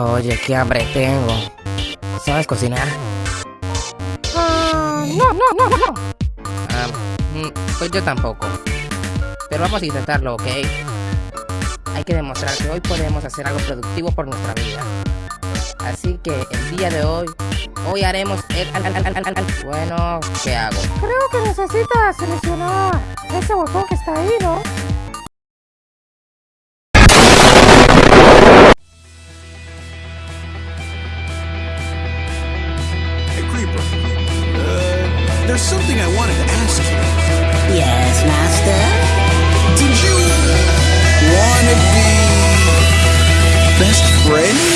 Oye, qué hambre tengo. ¿Sabes cocinar? Ah, no, no, no, no, no. Ah, mm, pues yo tampoco. Pero vamos a intentarlo, ¿ok? Hay que demostrar que hoy podemos hacer algo productivo por nuestra vida. Así que el día de hoy, hoy haremos el... Bueno, ¿qué hago? Creo que necesitas seleccionar ese botón que está ahí, ¿no? There's something I wanted to ask you. Yes, Master? Did you want to be best friends?